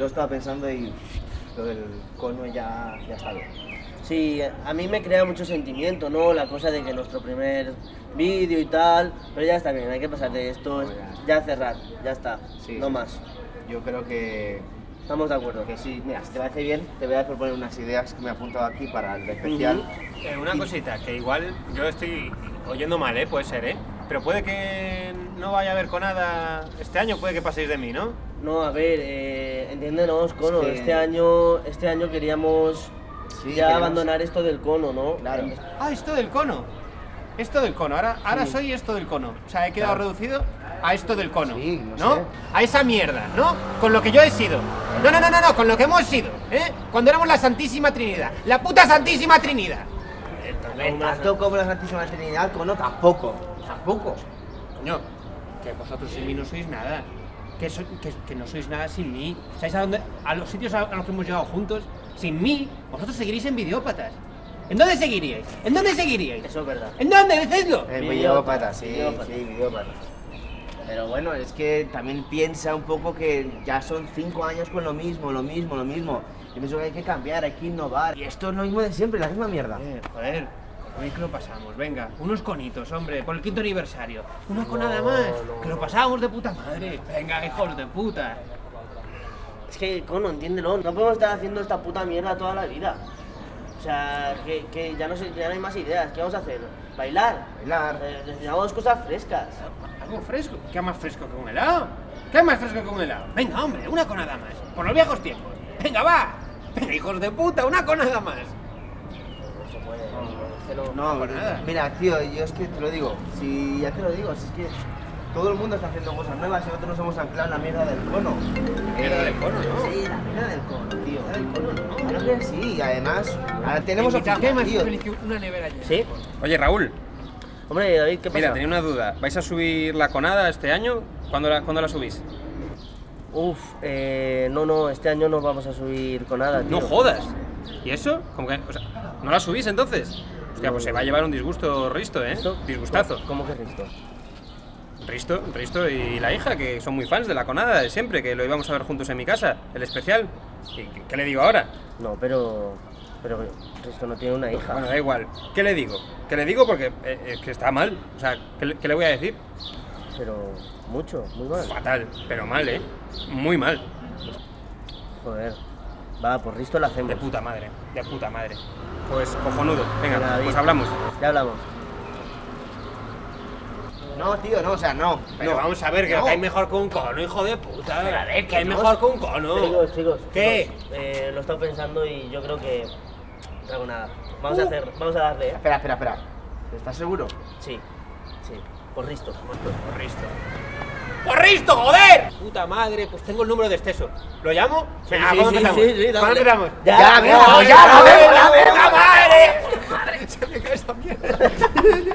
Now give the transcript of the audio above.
lo estaba pensando y lo del cono ya, ya está bien. Sí, a mí me crea mucho sentimiento, ¿no? La cosa de que nuestro primer vídeo y tal, pero ya está bien, hay que pasar de esto, ya cerrar, ya está, Sí, no sí. más. Yo creo que, Estamos de acuerdo. que sí. Mira, si te parece bien, te voy a proponer unas ideas que me he apuntado aquí para el especial. Eh, una cosita, que igual yo estoy oyendo mal, ¿eh? Puede ser, ¿eh? Pero puede que no vaya a haber conada este año, puede que paséis de mí, ¿no? No, a ver, eh, entiéndenos, Cono, Es que- este año este año queríamos Sí, ya queremos- abandonar esto del cono, ¿no? Claro. Ah, esto del cono. Esto del cono. Ahora, ahora soy esto del cono. O sea, he quedado Claro. reducido a esto del cono. Sí, no ¿no? sé. A esa mierda, ¿no? Con lo que yo he sido. No, no, no, no, no, con lo que hemos sido, ¿eh? Cuando éramos la Santísima Trinidad. La puta Santísima Trinidad. Tanto como la Santísima Trinidad, cono tampoco. Tampoco. Coño, que vosotros sin mí no sois nada. Que, so- que, que no sois nada sin mí. ¿Sabéis a dónde? A los sitios a, a los que hemos llegado juntos. Sin mí, vosotros seguiríais en videópatas. ¿En dónde seguiríais? ¿En dónde seguiríais? Eso es verdad. ¿En dónde? Decidlo. Videópatas, videópatas, sí, videópatas. sí, videópatas. Pero bueno, es que también piensa un poco que ya son cinco años con lo mismo, lo mismo, lo mismo. Yo pienso que hay que cambiar, hay que innovar. Y esto es lo mismo de siempre, la misma mierda. Eh, joder, con hoy que lo pasamos, venga, unos conitos, hombre, por el quinto aniversario. Una conada más, que lo pasábamos de puta madre. Venga, hijos de puta. Es que, Cono, entiéndelo, no podemos estar haciendo esta puta mierda toda la vida. O sea, que, que ya, no sé, ya no hay más ideas. ¿Qué vamos a hacer? ¿Bailar? Bailar. Eh, necesitamos cosas frescas. Algo fresco. ¿Qué más fresco que un helado? ¿Qué más fresco que un helado? Venga, hombre, una conada más. Por los viejos tiempos. Venga, va. Venga, hijos de puta, una conada más. No se puede, no- No, por nada. mira, tío, yo es que te lo digo. Si ya te lo digo, si es que todo el mundo está haciendo cosas nuevas y nosotros nos hemos anclado en la mierda del cono. Mierda del cono, ¿no? Sí, la mierda del cono, tío. Mierda del cono, ¿no? Claro que sí, y además, ahora tenemos oficina, más tío. una nevera llena. ¿Sí? Oye, Raúl, Hombre, David, ¿qué pasa? mira, tenía una duda. ¿Vais a subir la conada este año? ¿Cuándo la, ¿cuándo la subís? Uf, eh, no, no, este año no vamos a subir con nada, tío. No jodas. ¿Y eso? ¿Cómo que, o sea, ¿No la subís entonces? Hostia, pues se va a llevar un disgusto Risto, ¿eh? Disgustazo. ¿Cómo que es esto? Risto, Risto y la hija, que son muy fans de la conada de siempre, que lo íbamos a ver juntos en mi casa, el especial. ¿Y qué, qué le digo ahora? No, pero... Pero esto no tiene una hija. Bueno, da igual. ¿Qué le digo? ¿Qué le digo? Porque eh, es que está mal. O sea, ¿qué, le- qué le voy a decir? Pero mucho, muy mal. Fatal, pero mal, ¿eh? Muy mal. Joder. Va, por Risto lo hacemos. De puta madre, de puta madre. Pues cojonudo. Venga, Venga, pues hablamos. Ya hablamos. No, tío, no, o sea, no. Pero no. vamos a ver, que No. hay mejor que un cono, hijo de puta. Pero a ver, que hay mejor que un cono. Chicos, chicos. ¿Qué? chicos, eh, lo he estado pensando y yo creo que... No hago nada. Vamos a hacer... Vamos a darle, ¿eh? Espera, espera, espera. ¿Estás seguro? Sí. Sí. Por Risto. Porristo. ¡Porristo, joder! Puta madre, pues tengo el número de exceso. ¿Lo llamo? Sí, ¿cuándo sí, empezamos? sí, sí, dale. ¿Cuándo empezamos? Ya, Ya, ya, pues ya, ya, ya, ya, mierda.